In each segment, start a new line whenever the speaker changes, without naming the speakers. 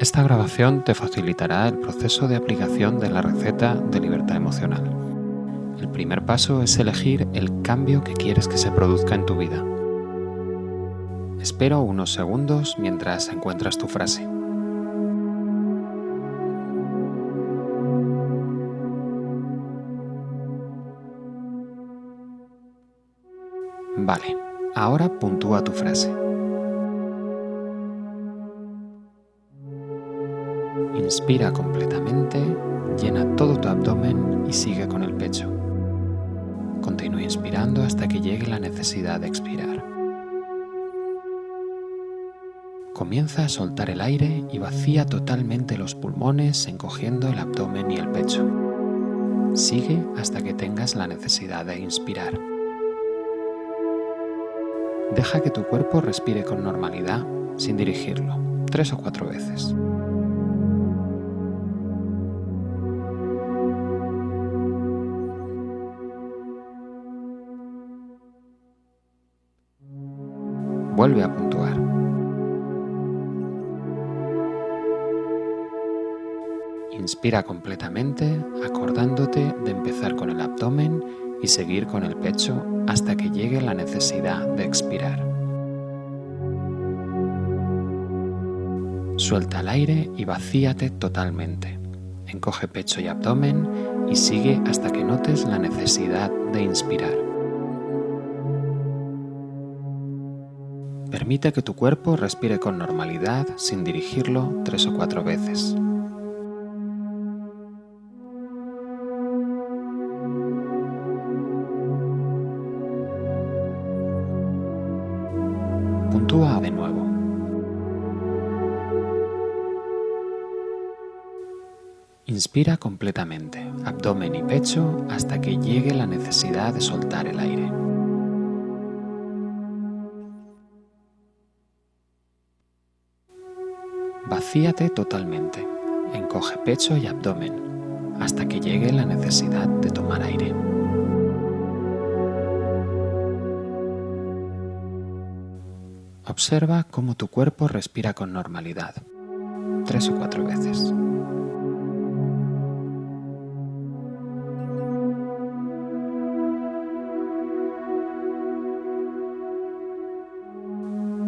Esta grabación te facilitará el proceso de aplicación de la receta de libertad emocional. El primer paso es elegir el cambio que quieres que se produzca en tu vida. Espero unos segundos mientras encuentras tu frase. Vale, ahora puntúa tu frase. Inspira completamente, llena todo tu abdomen y sigue con el pecho. Continúa inspirando hasta que llegue la necesidad de expirar. Comienza a soltar el aire y vacía totalmente los pulmones encogiendo el abdomen y el pecho. Sigue hasta que tengas la necesidad de inspirar. Deja que tu cuerpo respire con normalidad sin dirigirlo, tres o cuatro veces. Vuelve a puntuar. Inspira completamente, acordándote de empezar con el abdomen y seguir con el pecho hasta que llegue la necesidad de expirar. Suelta el aire y vacíate totalmente. Encoge pecho y abdomen y sigue hasta que notes la necesidad de inspirar. Permite que tu cuerpo respire con normalidad sin dirigirlo tres o cuatro veces. Puntúa de nuevo. Inspira completamente, abdomen y pecho, hasta que llegue la necesidad de soltar el aire. Vacíate totalmente, encoge pecho y abdomen, hasta que llegue la necesidad de tomar aire. Observa cómo tu cuerpo respira con normalidad, tres o cuatro veces.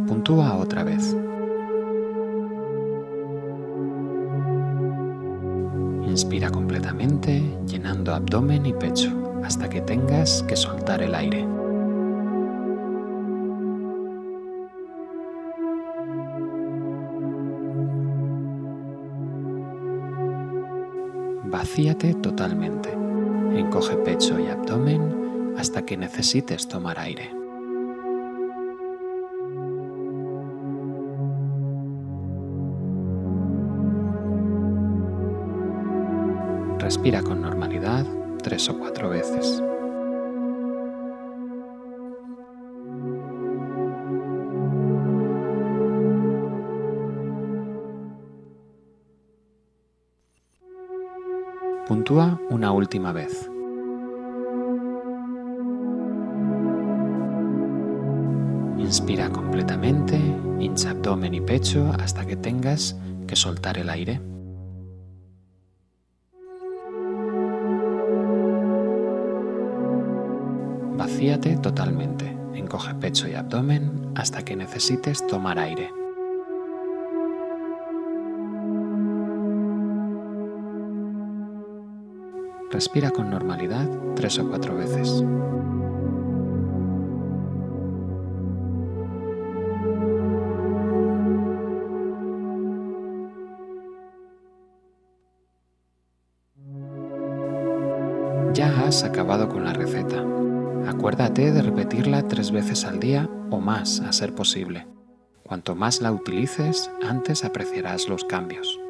Puntúa otra vez. Inspira completamente, llenando abdomen y pecho, hasta que tengas que soltar el aire. Vacíate totalmente. Encoge pecho y abdomen hasta que necesites tomar aire. Respira con normalidad tres o cuatro veces. Puntúa una última vez. Inspira completamente, hincha abdomen y pecho hasta que tengas que soltar el aire. Vacíate totalmente, encoge pecho y abdomen hasta que necesites tomar aire. Respira con normalidad tres o cuatro veces. Ya has acabado con la receta. Acuérdate de repetirla tres veces al día o más a ser posible. Cuanto más la utilices, antes apreciarás los cambios.